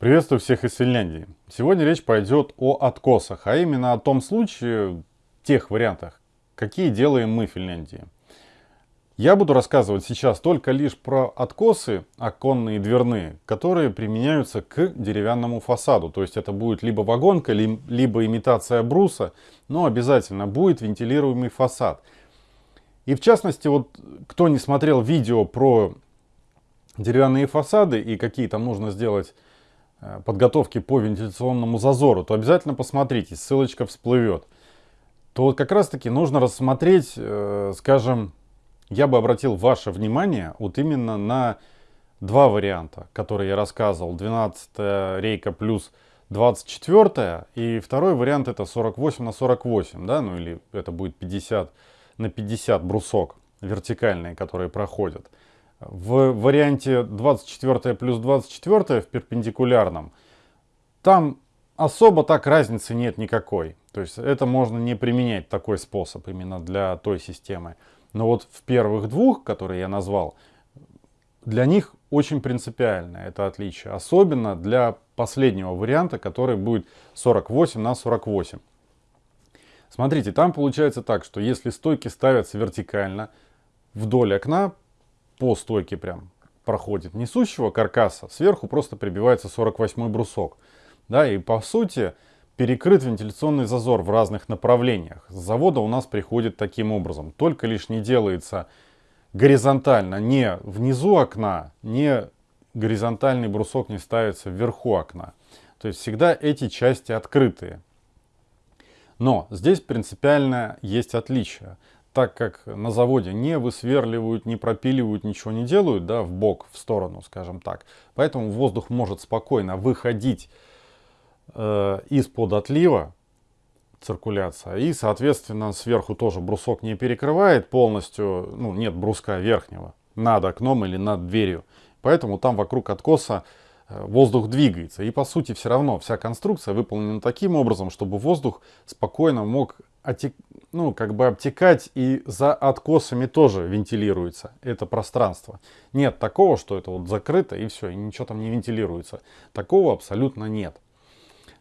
Приветствую всех из Финляндии. Сегодня речь пойдет о откосах, а именно о том случае, тех вариантах, какие делаем мы в Финляндии. Я буду рассказывать сейчас только лишь про откосы, оконные и дверные, которые применяются к деревянному фасаду. То есть это будет либо вагонка, либо имитация бруса, но обязательно будет вентилируемый фасад. И в частности, вот кто не смотрел видео про деревянные фасады и какие там нужно сделать подготовки по вентиляционному зазору, то обязательно посмотрите, ссылочка всплывет. То вот как раз таки нужно рассмотреть, э, скажем, я бы обратил ваше внимание вот именно на два варианта, которые я рассказывал. 12 рейка плюс 24 и второй вариант это 48 на 48, да, ну или это будет 50 на 50 брусок вертикальные, которые проходят. В варианте 24 плюс 24 в перпендикулярном, там особо так разницы нет никакой. То есть это можно не применять такой способ именно для той системы. Но вот в первых двух, которые я назвал, для них очень принципиально это отличие. Особенно для последнего варианта, который будет 48 на 48. Смотрите, там получается так, что если стойки ставятся вертикально, вдоль окна по стойке прям проходит несущего каркаса, сверху просто прибивается 48 брусок. Да, и по сути перекрыт вентиляционный зазор в разных направлениях. С завода у нас приходит таким образом. Только лишь не делается горизонтально, не внизу окна, не горизонтальный брусок не ставится вверху окна. То есть всегда эти части открытые. Но здесь принципиально есть отличие. Так как на заводе не высверливают, не пропиливают, ничего не делают, да, в бок, в сторону, скажем так. Поэтому воздух может спокойно выходить э, из-под отлива, циркуляция. И, соответственно, сверху тоже брусок не перекрывает полностью, ну, нет бруска верхнего над окном или над дверью. Поэтому там вокруг откоса э, воздух двигается. И, по сути, все равно вся конструкция выполнена таким образом, чтобы воздух спокойно мог отек... ну, как бы обтекать и за откосами тоже вентилируется это пространство. Нет такого, что это вот закрыто и все, и ничего там не вентилируется. Такого абсолютно нет.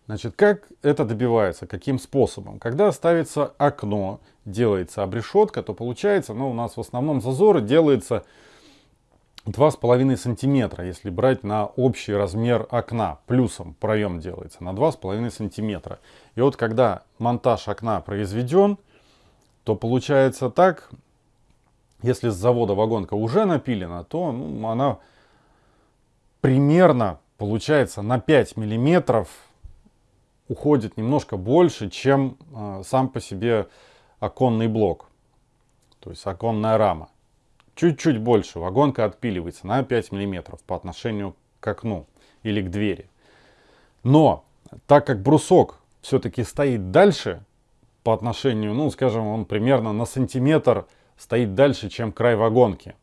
Значит, как это добивается? Каким способом? Когда ставится окно, делается обрешетка, то получается, ну, у нас в основном зазоры делается 2,5 сантиметра, если брать на общий размер окна. Плюсом проем делается на 2,5 сантиметра. И вот когда монтаж окна произведен, то получается так, если с завода вагонка уже напилена, то ну, она примерно получается на 5 миллиметров уходит немножко больше, чем э, сам по себе оконный блок. То есть оконная рама. Чуть-чуть больше. Вагонка отпиливается на 5 мм по отношению к окну или к двери. Но так как брусок все-таки стоит дальше по отношению, ну скажем, он примерно на сантиметр стоит дальше, чем край вагонки,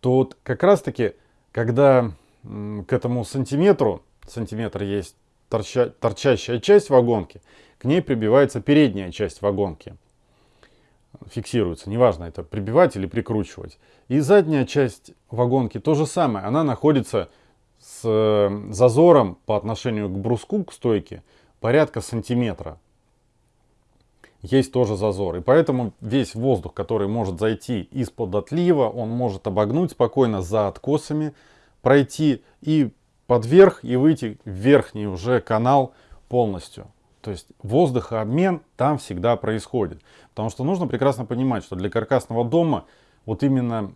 то вот как раз таки, когда к этому сантиметру, сантиметр есть торча, торчащая часть вагонки, к ней прибивается передняя часть вагонки. Фиксируется, неважно это прибивать или прикручивать. И задняя часть вагонки то же самое, она находится с э, зазором по отношению к бруску, к стойке, порядка сантиметра. Есть тоже зазор. И поэтому весь воздух, который может зайти из-под отлива, он может обогнуть спокойно за откосами, пройти и под верх и выйти в верхний уже канал полностью. То есть воздухообмен там всегда происходит. Потому что нужно прекрасно понимать, что для каркасного дома вот именно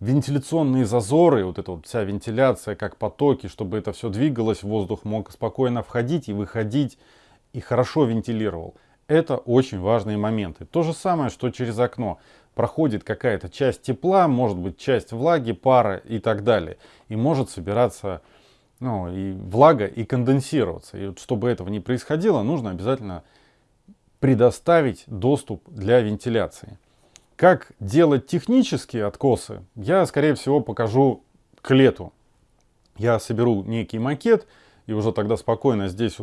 вентиляционные зазоры, вот эта вот вся вентиляция, как потоки, чтобы это все двигалось, воздух мог спокойно входить и выходить и хорошо вентилировал. Это очень важные моменты. То же самое, что через окно проходит какая-то часть тепла, может быть часть влаги, пара и так далее. И может собираться ну, и влага, и конденсироваться. И вот чтобы этого не происходило, нужно обязательно предоставить доступ для вентиляции. Как делать технические откосы, я, скорее всего, покажу к лету. Я соберу некий макет, и уже тогда спокойно здесь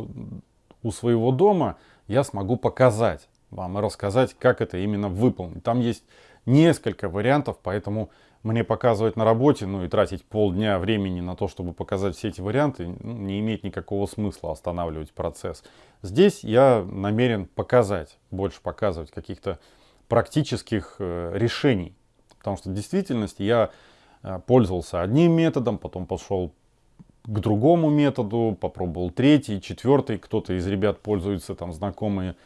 у своего дома я смогу показать вам и рассказать, как это именно выполнить. Там есть несколько вариантов, поэтому мне показывать на работе, ну и тратить полдня времени на то, чтобы показать все эти варианты, ну, не имеет никакого смысла останавливать процесс. Здесь я намерен показать, больше показывать каких-то практических э, решений. Потому что в действительности я э, пользовался одним методом, потом пошел к другому методу, попробовал третий, четвертый. Кто-то из ребят пользуется, там, знакомые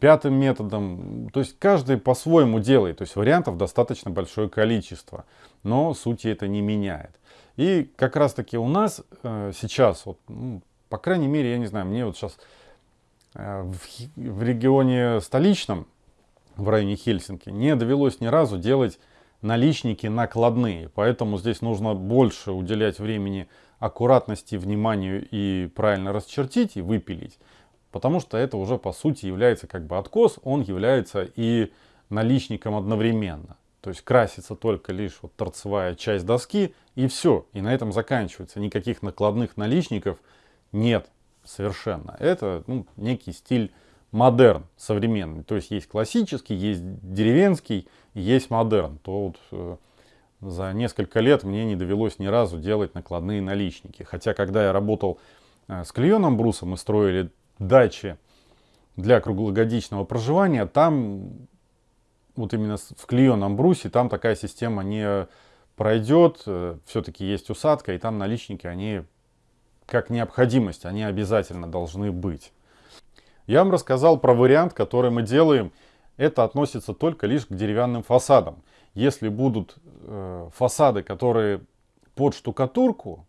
пятым методом. То есть каждый по-своему делает. То есть вариантов достаточно большое количество. Но сути это не меняет. И как раз таки у нас э, сейчас, вот, ну, по крайней мере, я не знаю, мне вот сейчас э, в, в регионе столичном, в районе Хельсинки, не довелось ни разу делать наличники накладные. Поэтому здесь нужно больше уделять времени аккуратности, вниманию и правильно расчертить и выпилить. Потому что это уже по сути является как бы откос, он является и наличником одновременно. То есть красится только лишь вот торцевая часть доски и все. И на этом заканчивается. Никаких накладных наличников нет совершенно. Это ну, некий стиль модерн современный. То есть есть классический, есть деревенский, есть модерн. То вот э, за несколько лет мне не довелось ни разу делать накладные наличники. Хотя когда я работал э, с клееным брусом, мы строили дачи для круглогодичного проживания, там вот именно в клееном брусе, там такая система не пройдет. Э, Все-таки есть усадка, и там наличники, они как необходимость, они обязательно должны быть. Я вам рассказал про вариант, который мы делаем. Это относится только лишь к деревянным фасадам. Если будут э, фасады, которые под штукатурку,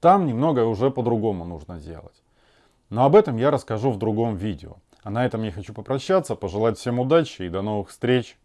там немного уже по-другому нужно делать. Но об этом я расскажу в другом видео. А на этом я хочу попрощаться, пожелать всем удачи и до новых встреч.